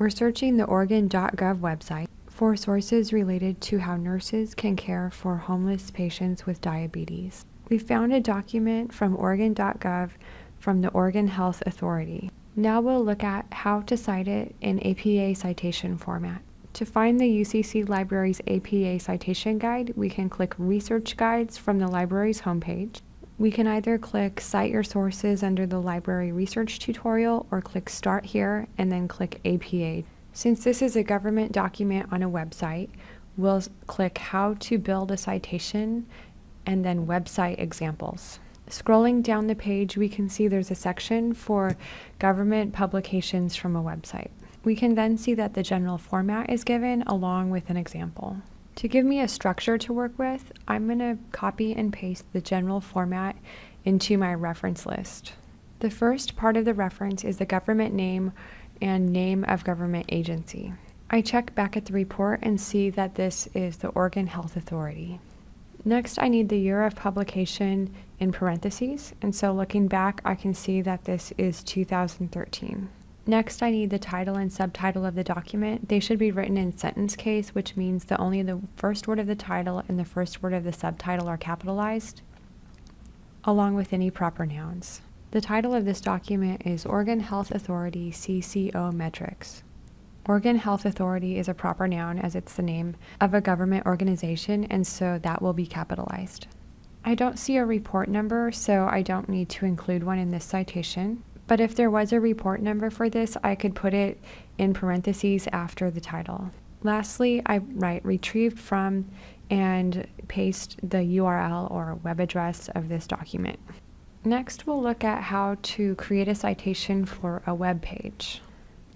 We're searching the Oregon.gov website for sources related to how nurses can care for homeless patients with diabetes. We found a document from Oregon.gov from the Oregon Health Authority. Now we'll look at how to cite it in APA citation format. To find the UCC Library's APA citation guide, we can click Research Guides from the library's homepage. We can either click Cite Your Sources under the Library Research tutorial or click Start Here and then click APA. Since this is a government document on a website, we'll click How to Build a Citation and then Website Examples. Scrolling down the page, we can see there's a section for government publications from a website. We can then see that the general format is given along with an example. To give me a structure to work with, I'm going to copy and paste the general format into my reference list. The first part of the reference is the government name and name of government agency. I check back at the report and see that this is the Oregon Health Authority. Next, I need the year of publication in parentheses, and so looking back, I can see that this is 2013. Next, I need the title and subtitle of the document. They should be written in sentence case, which means that only the first word of the title and the first word of the subtitle are capitalized, along with any proper nouns. The title of this document is Oregon Health Authority CCO Metrics. Oregon Health Authority is a proper noun as it's the name of a government organization, and so that will be capitalized. I don't see a report number, so I don't need to include one in this citation. But if there was a report number for this, I could put it in parentheses after the title. Lastly, I write retrieved from and paste the URL or web address of this document. Next, we'll look at how to create a citation for a web page.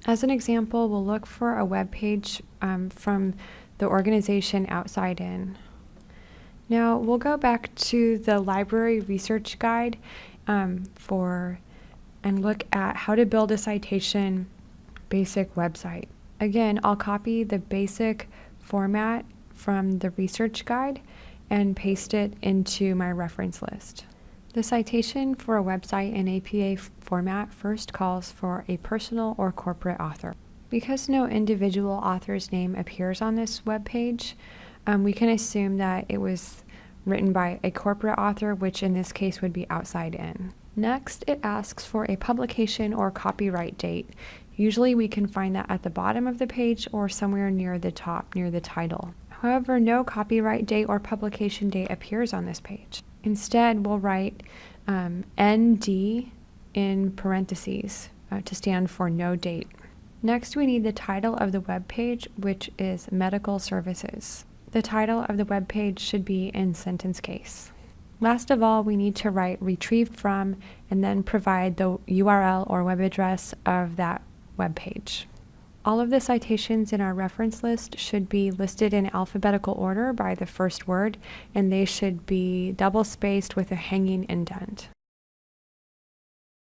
As an example, we'll look for a web page um, from the organization Outside In. Now, we'll go back to the library research guide um, for and look at how to build a citation basic website. Again, I'll copy the basic format from the research guide and paste it into my reference list. The citation for a website in APA format first calls for a personal or corporate author. Because no individual author's name appears on this web page, um, we can assume that it was written by a corporate author, which in this case would be outside in. Next, it asks for a publication or copyright date. Usually we can find that at the bottom of the page or somewhere near the top, near the title. However, no copyright date or publication date appears on this page. Instead, we'll write um, ND in parentheses uh, to stand for no date. Next, we need the title of the web page, which is Medical Services. The title of the web page should be in sentence case. Last of all, we need to write retrieved from and then provide the URL or web address of that web page. All of the citations in our reference list should be listed in alphabetical order by the first word, and they should be double spaced with a hanging indent.